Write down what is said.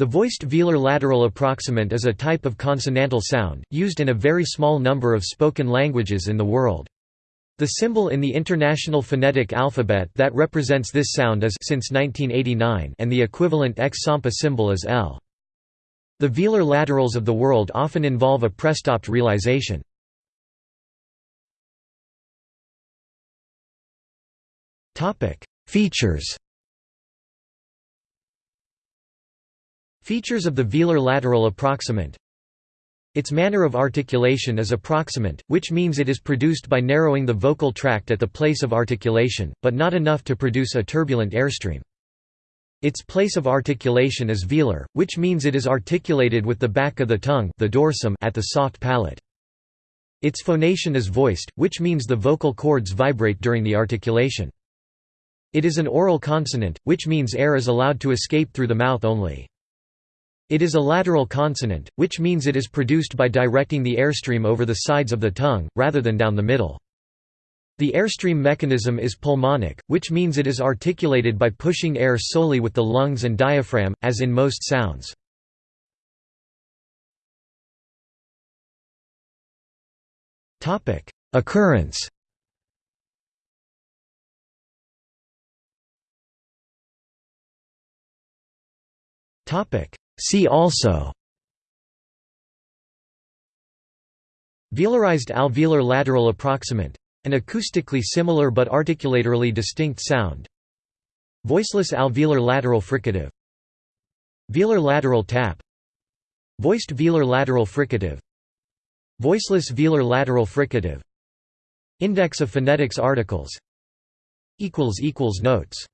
The voiced velar lateral approximant is a type of consonantal sound, used in a very small number of spoken languages in the world. The symbol in the International Phonetic Alphabet that represents this sound is since 1989 and the equivalent X-Sampa symbol is L. The velar laterals of the world often involve a prestopped realization. Features Features of the velar lateral approximant Its manner of articulation is approximant, which means it is produced by narrowing the vocal tract at the place of articulation, but not enough to produce a turbulent airstream. Its place of articulation is velar, which means it is articulated with the back of the tongue the dorsum at the soft palate. Its phonation is voiced, which means the vocal cords vibrate during the articulation. It is an oral consonant, which means air is allowed to escape through the mouth only. It is a lateral consonant, which means it is produced by directing the airstream over the sides of the tongue, rather than down the middle. The airstream mechanism is pulmonic, which means it is articulated by pushing air solely with the lungs and diaphragm, as in most sounds. Occurrence See also Velarized alveolar lateral approximant an acoustically similar but articulatorily distinct sound. Voiceless alveolar lateral fricative. Velar lateral tap. Voiced velar lateral fricative. Voiceless velar lateral fricative. Index of phonetics articles. Notes